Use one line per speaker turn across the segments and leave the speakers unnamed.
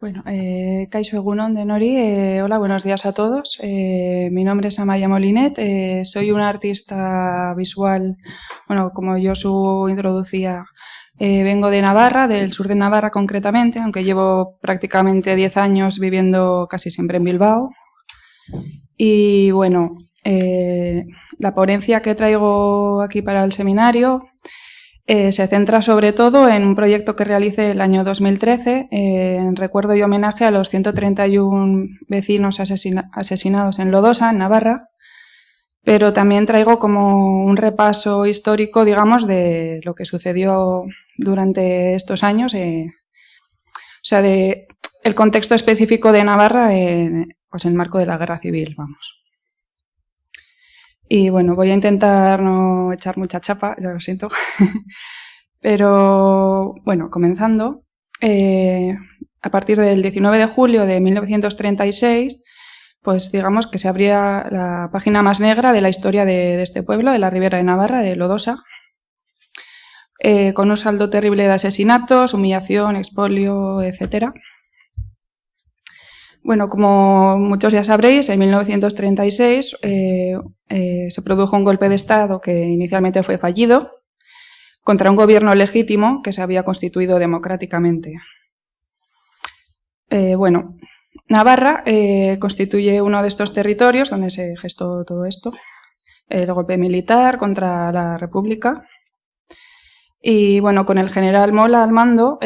Bueno, eh, de Nori, eh, hola, buenos días a todos. Eh, mi nombre es Amaya Molinet, eh, soy una artista visual, bueno, como yo su introducía, vengo de Navarra, del sur de Navarra concretamente, aunque llevo prácticamente 10 años viviendo casi siempre en Bilbao. Y bueno, la ponencia que traigo aquí para el seminario eh, se centra sobre todo en un proyecto que realicé el año 2013 eh, en recuerdo y homenaje a los 131 vecinos asesina asesinados en Lodosa, en Navarra, pero también traigo como un repaso histórico, digamos, de lo que sucedió durante estos años, eh, o sea, de el contexto específico de Navarra pues en el marco de la guerra civil, vamos. Y bueno, voy a intentar no echar mucha chapa, ya lo siento. Pero bueno, comenzando, eh, a partir del 19 de julio de 1936, pues digamos que se abría la página más negra de la historia de, este pueblo, de la Ribera de Navarra, de Lodosa, eh, con un saldo terrible de asesinatos, humillación, expolio, etcétera. Bueno, como muchos ya sabréis, en 1936 eh, eh, se produjo un golpe de Estado que inicialmente fue fallido contra un gobierno legítimo que se había constituido democráticamente. Eh, bueno, Navarra constituye uno de estos territorios donde se gestó todo esto, el golpe militar contra la República. Y bueno, con el general Mola al mando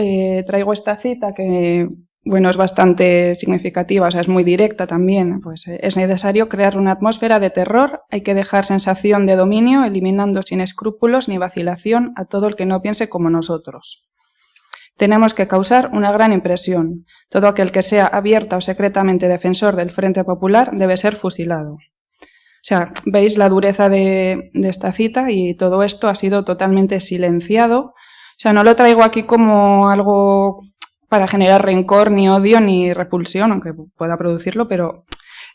traigo esta cita que bueno, es bastante significativa, o sea, es muy directa también, pues eh, es necesario crear una atmósfera de terror, hay que dejar sensación de dominio, eliminando sin escrúpulos ni vacilación a todo el que no piense como nosotros. Tenemos que causar una gran impresión. Todo aquel que sea abierta o secretamente defensor del Frente Popular debe ser fusilado. O sea, veis la dureza de, de esta cita y todo esto ha sido totalmente silenciado. O sea, no lo traigo aquí como algo para generar rencor, ni odio, ni repulsión, aunque pueda producirlo, pero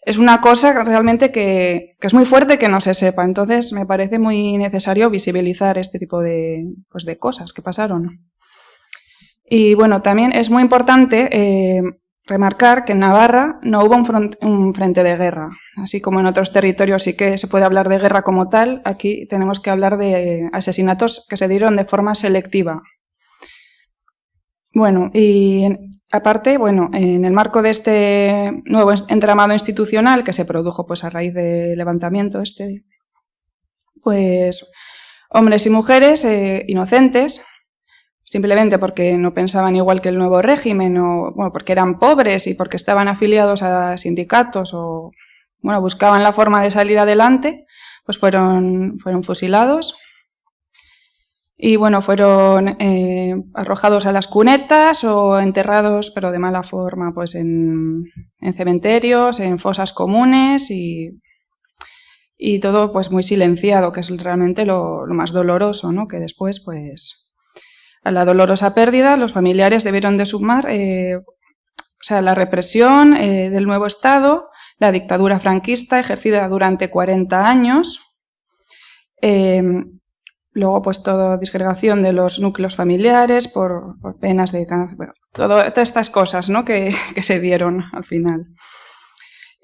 es una cosa realmente que, es muy fuerte que no se sepa. Entonces me parece muy necesario visibilizar este tipo de, pues, cosas que pasaron. Y bueno, también es muy importante eh, remarcar que en Navarra no hubo un, un, frente de guerra. Así como en otros territorios sí que se puede hablar de guerra como tal, aquí tenemos que hablar de asesinatos que se dieron de forma selectiva. Bueno, y aparte, bueno, en el marco de este nuevo entramado institucional que se produjo pues a raíz del levantamiento este, pues hombres y mujeres eh, inocentes, simplemente porque no pensaban igual que el nuevo régimen, o bueno, porque eran pobres y porque estaban afiliados a sindicatos o bueno, buscaban la forma de salir adelante, pues fueron, fueron fusilados y bueno, fueron eh, arrojados a las cunetas o enterrados, pero de mala forma, pues en, en cementerios, en fosas comunes y, y, todo pues muy silenciado, que es realmente lo, más doloroso, ¿no? Que después, pues, a la dolorosa pérdida, los familiares debieron de sumar, eh, o sea, la represión eh, del nuevo Estado, la dictadura franquista ejercida durante 40 años, Luego, pues, toda disgregación de los núcleos familiares por, penas de cáncer, bueno, todo, todas estas cosas ¿no? que, que se dieron al final.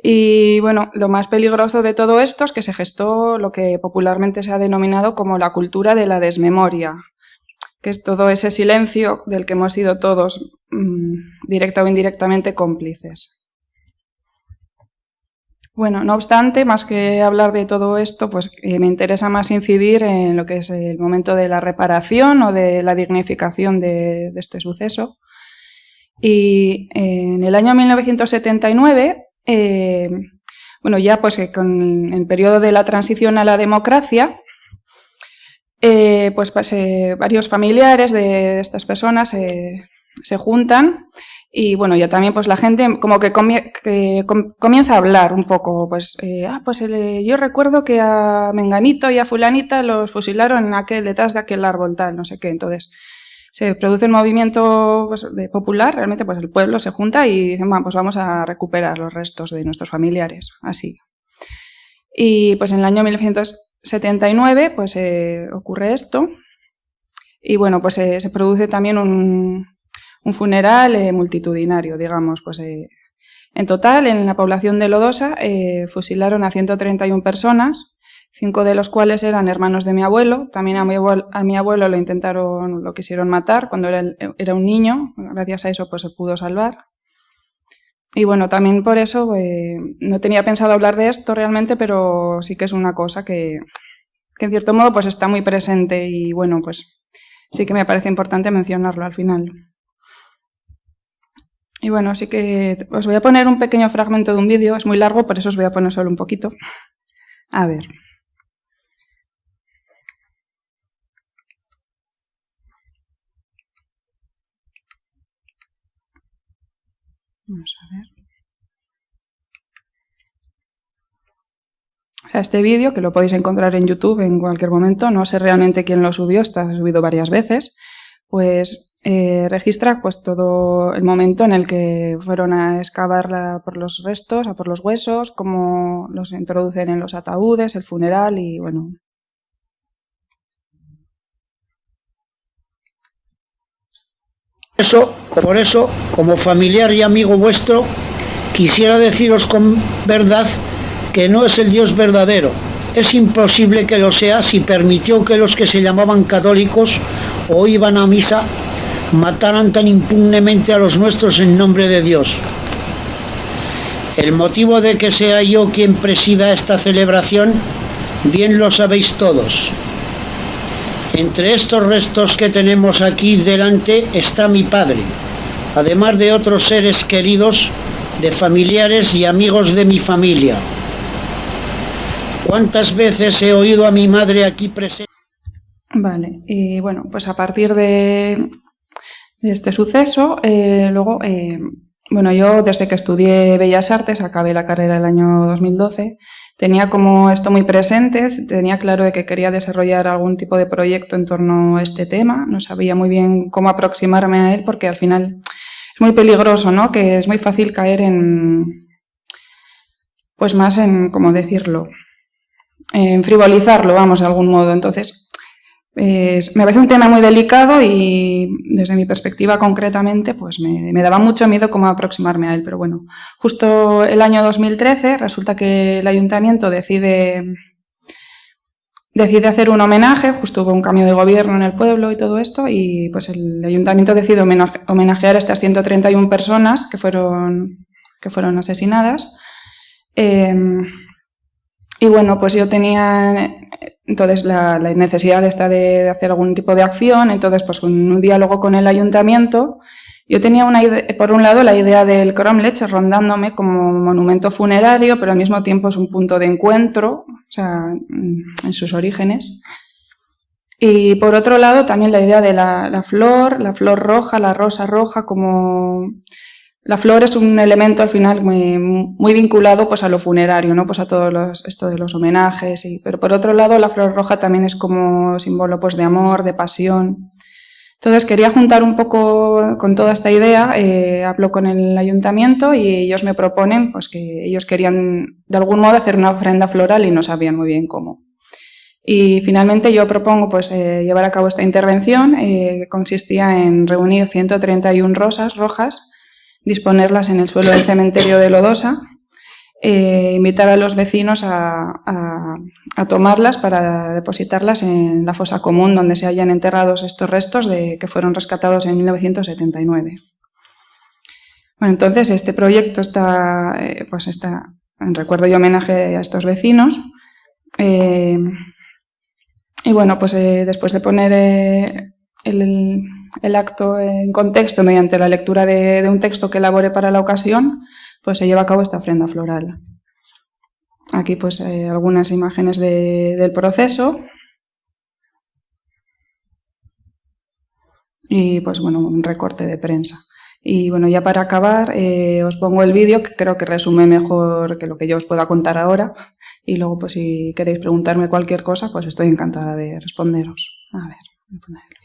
Y bueno, lo más peligroso de todo esto es que se gestó lo que popularmente se ha denominado como la cultura de la desmemoria, que es todo ese silencio del que hemos sido todos, mmm, directa o indirectamente, cómplices. Bueno, no obstante, más que hablar de todo esto, pues eh, me interesa más incidir en lo que es el momento de la reparación o de la dignificación de, este suceso. Y eh, en el año 1979, eh, bueno, ya pues con el periodo de la transición a la democracia, pues, pues varios familiares de estas personas se juntan y bueno, ya también pues la gente como que, comie que com comienza a hablar un poco, pues, eh, ah, pues el, yo recuerdo que a Menganito y a Fulanita los fusilaron en aquel, detrás de aquel árbol tal, no sé qué, entonces se produce un movimiento pues, popular, realmente pues el pueblo se junta y dicen, bueno, pues vamos a recuperar los restos de nuestros familiares, así. Y pues en el año 1979 pues eh, ocurre esto y bueno, pues eh, se produce también un, un funeral eh, multitudinario, digamos. Pues, eh, en total, en la población de Lodosa, eh, fusilaron a 131 personas, cinco de los cuales eran hermanos de mi abuelo. También a mi abuelo, a mi abuelo lo intentaron, lo quisieron matar cuando era, era, un niño. Gracias a eso, pues se pudo salvar. Y bueno, también por eso no tenía pensado hablar de esto realmente, pero sí que es una cosa que, que en cierto modo pues está muy presente y bueno, pues sí que me parece importante mencionarlo al final. Y bueno, así que os voy a poner un pequeño fragmento de un vídeo, es muy largo, por eso os voy a poner solo un poquito. A ver. Vamos a ver. O sea, este vídeo, que lo podéis encontrar en YouTube en cualquier momento, no sé realmente quién lo subió, está subido varias veces, pues eh, registra pues todo el momento en el que fueron a excavar por los restos, a por los huesos, cómo los introducen en los ataúdes, el funeral y bueno.
Eso, por eso, como familiar y amigo vuestro, quisiera deciros con verdad que no es el Dios verdadero. Es imposible que lo sea si permitió que los que se llamaban católicos o iban a misa mataran tan impunemente a los nuestros en nombre de Dios. El motivo de que sea yo quien presida esta celebración, bien lo sabéis todos. Entre estos restos que tenemos aquí delante está mi padre, además de otros seres queridos, de familiares y amigos de mi familia. ¿Cuántas veces he oído a mi madre aquí presente?
Vale, y bueno, pues a partir de de este suceso. Eh, luego, eh, bueno, yo desde que estudié Bellas Artes, acabé la carrera el año 2012, tenía como esto muy presente, tenía claro de que quería desarrollar algún tipo de proyecto en torno a este tema, no sabía muy bien cómo aproximarme a él porque al final es muy peligroso, ¿no? Que es muy fácil caer en, pues más en, ¿cómo decirlo? En frivolizarlo, vamos, de algún modo. Entonces, me parece un tema muy delicado y desde mi perspectiva concretamente pues me, daba mucho miedo cómo aproximarme a él, pero bueno, justo el año 2013 resulta que el ayuntamiento decide, decide hacer un homenaje, justo hubo un cambio de gobierno en el pueblo y todo esto y pues el ayuntamiento decide homenajear a estas 131 personas que fueron, que fueron asesinadas. Em, y bueno, pues yo tenía entonces la, necesidad esta de, hacer algún tipo de acción, entonces pues en un diálogo con el ayuntamiento, yo tenía una idea, por un lado la idea del Cromlech rondándome como monumento funerario, pero al mismo tiempo es un punto de encuentro, o sea, en sus orígenes. Y por otro lado también la idea de la flor, la flor roja, la rosa roja como la flor es un elemento al final muy, muy, vinculado pues a lo funerario, ¿no? pues a todo esto de los homenajes, y, pero por otro lado la flor roja también es como símbolo pues de amor, de pasión. Entonces quería juntar un poco con toda esta idea, eh, hablo con el ayuntamiento y ellos me proponen pues que ellos querían de algún modo hacer una ofrenda floral y no sabían muy bien cómo. Y finalmente yo propongo pues, eh, llevar a cabo esta intervención eh, que consistía en reunir 131 rosas rojas disponerlas en el suelo del cementerio de Lodosa, eh, invitar a los vecinos a, tomarlas para depositarlas en la fosa común donde se hayan enterrados estos restos de, que fueron rescatados en 1979. Bueno, entonces este proyecto está, eh, pues está en recuerdo y homenaje a estos vecinos. Eh, y bueno, pues después de poner el, el acto en contexto mediante la lectura de, un texto que elabore para la ocasión, pues se lleva a cabo esta ofrenda floral. Aquí pues eh, algunas imágenes del proceso. Y pues bueno, un recorte de prensa. Y bueno, ya para acabar, eh, os pongo el vídeo que creo que resume mejor que lo que yo os pueda contar ahora. Y luego, pues si queréis preguntarme cualquier cosa, pues estoy encantada de responderos. A ver, voy a poner.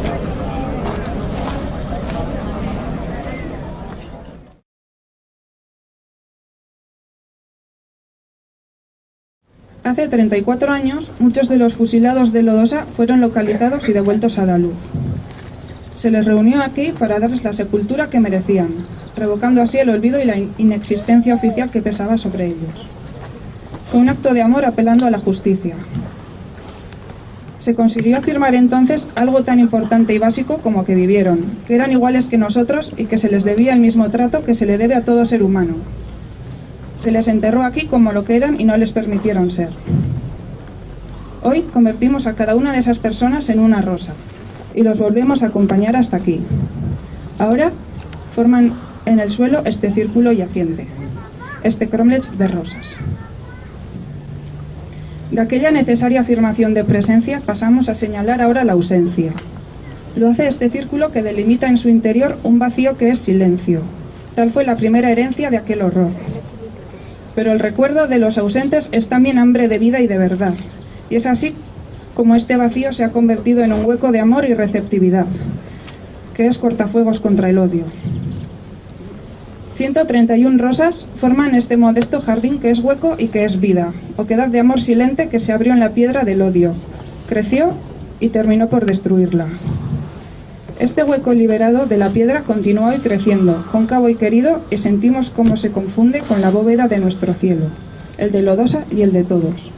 Hace 34 años, muchos de los fusilados de Lodosa fueron localizados y devueltos a la luz. Se les reunió aquí para darles la sepultura que merecían, revocando así el olvido y la inexistencia oficial que pesaba sobre ellos. Fue un acto de amor apelando a la justicia. Se consiguió afirmar entonces algo tan importante y básico como que vivieron, que eran iguales que nosotros y que se les debía el mismo trato que se le debe a todo ser humano, se les enterró aquí como lo que eran y no les permitieron ser. Hoy convertimos a cada una de esas personas en una rosa y los volvemos a acompañar hasta aquí. Ahora forman en el suelo este círculo yaciente, este cromlech de rosas. De aquella necesaria afirmación de presencia pasamos a señalar ahora la ausencia. Lo hace este círculo que delimita en su interior un vacío que es silencio. Tal fue la primera herencia de aquel horror pero el recuerdo de los ausentes es también hambre de vida y de verdad. Y es así como este vacío se ha convertido en un hueco de amor y receptividad, que es cortafuegos contra el odio. 131 rosas forman este modesto jardín que es hueco y que es vida, oquedad de amor silente que se abrió en la piedra del odio, creció y terminó por destruirla. Este hueco liberado de la piedra continuó hoy creciendo, cóncavo y querido, y sentimos cómo se confunde con la bóveda de nuestro cielo, el de Lodosa y el de todos.